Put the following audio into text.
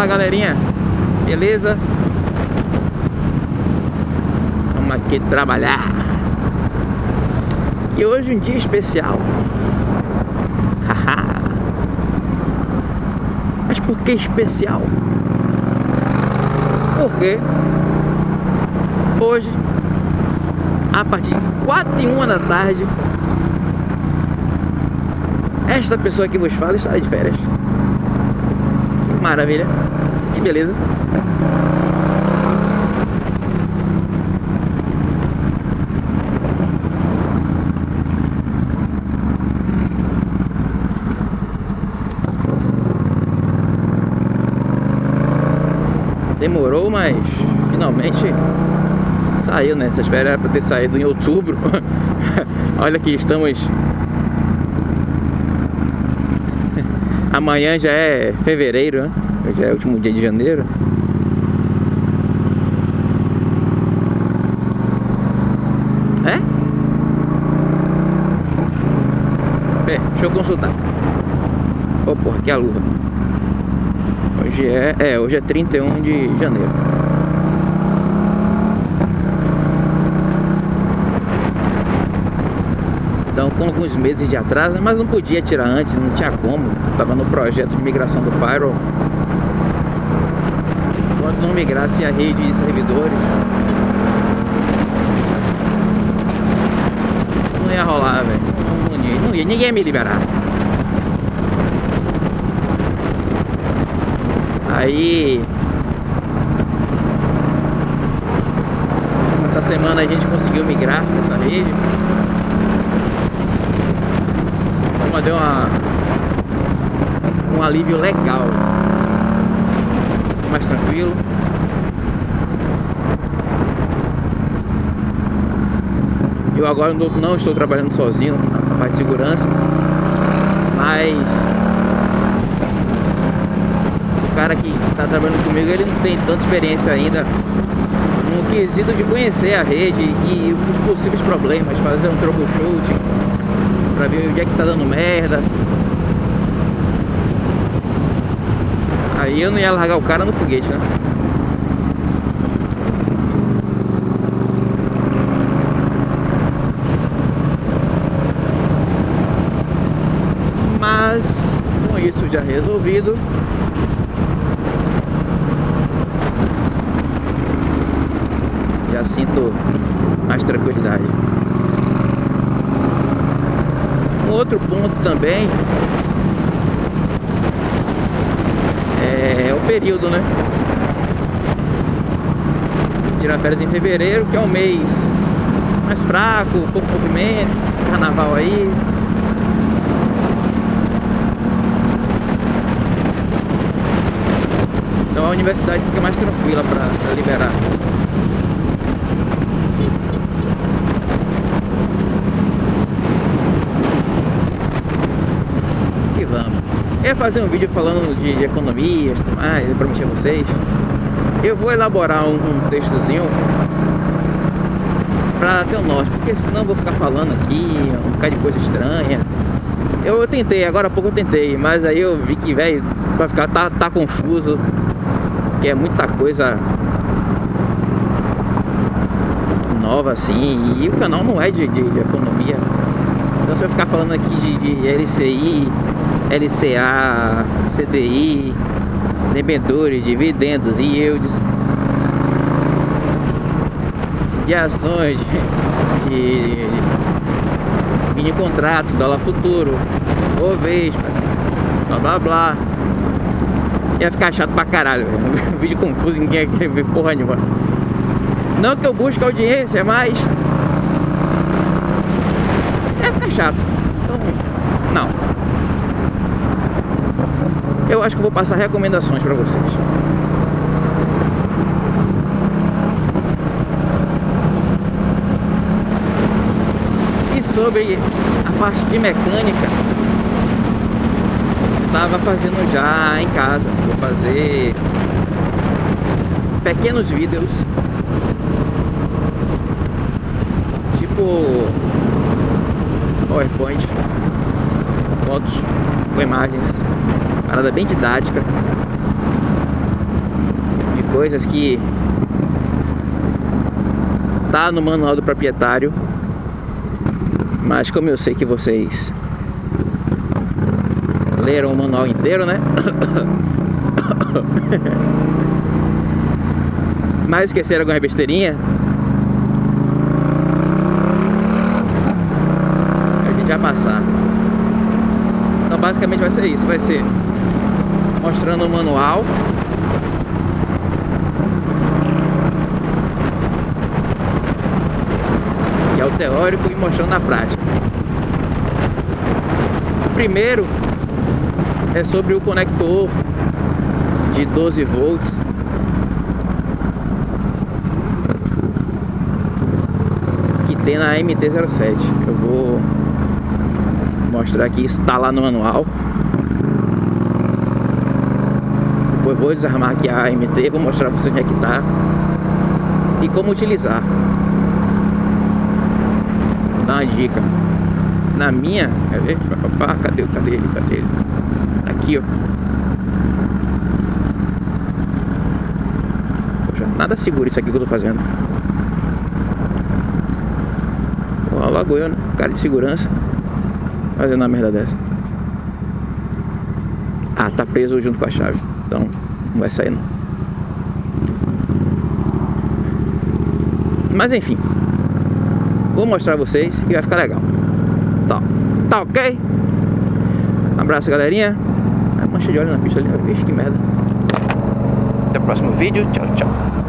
Fala galerinha, beleza? Vamos aqui trabalhar E hoje um dia especial Mas por que especial? Porque hoje, a partir de 4 e 1 da tarde, esta pessoa que vos fala está de férias. Maravilha, que beleza. Demorou, mas finalmente saiu, né? Espera era para ter saído em outubro. Olha que estamos... Amanhã já é fevereiro, né? Já é o último dia de janeiro. É? É, deixa eu consultar. Ô, oh, porra, aqui é a luva. Hoje é, é, hoje é 31 de janeiro. Então com alguns meses de atraso, mas não podia tirar antes, não tinha como. Tava no projeto de migração do Firewall. Enquanto não migrasse a rede de servidores, não ia rolar, velho. Não, ia, não ia, ninguém ia me liberar. Aí essa semana a gente conseguiu migrar nessa rede. Então deu uma, um alívio legal. Mais tranquilo. Eu agora não estou trabalhando sozinho na parte de segurança, mas cara que está trabalhando comigo, ele não tem tanta experiência ainda no quesito de conhecer a rede e os possíveis problemas, fazer um troubleshooting para ver onde é que tá dando merda. Aí eu não ia largar o cara no foguete, né? Mas com isso já resolvido, já sinto mais tranquilidade. Outro ponto também é o período, né? Tirar férias em fevereiro, que é um mês mais fraco, pouco movimento, carnaval aí. Então a universidade fica mais tranquila para liberar. Ia fazer um vídeo falando de economias e tudo mais, eu prometi a vocês. Eu vou elaborar um, um textozinho pra ter um norte, porque senão eu vou ficar falando aqui um bocado de coisa estranha. Eu, eu, tentei, agora há pouco eu tentei, mas aí eu vi que, velho, vai ficar, tá, tá confuso, que é muita coisa nova assim, e o canal não é de, de, de economia. Então se eu ficar falando aqui de, de LCI, LCA, CDI, debentures, dividendos e yields de ações de, de mini contratos, dólar futuro, Bovespa, blá blá blá. Ia ficar chato pra caralho, vídeo confuso, ninguém quer ver porra nenhuma. Não que eu busque audiência, mas ia ficar chato. Então, não. Eu acho que vou passar recomendações para vocês. E sobre a parte de mecânica, estava fazendo já em casa. Vou fazer pequenos vídeos tipo PowerPoint, fotos com imagens Parada bem didática. coisas que tá no manual do proprietário, mas como eu sei que vocês leram o manual inteiro, né? mas esqueceram alguma besteirinha, a gente vai passar. Então basicamente vai ser isso, vai ser mostrando o manual que é o teórico e mostrando na prática. O primeiro é sobre o conector de 12 volts que tem na MT-07. Eu vou mostrar aqui, isso está lá no manual. Vou desarmar aqui a MT, vou mostrar para vocês onde é que está e como utilizar. Vou dar uma dica. Na minha, quer ver? Cadê, cadê ele? Cadê ele? Aqui, ó. Poxa, nada seguro isso aqui que eu tô fazendo. Ó, logo eu, né? Cara de segurança. Fazendo uma merda dessa. Ah, tá preso junto com a chave. Então, não vai sair não. Mas enfim. Vou mostrar a vocês e vai ficar legal. Tá, tá ok? Um abraço, galerinha. A mancha de óleo na pista ali. Vixe, que merda. Até o próximo vídeo. Tchau, tchau.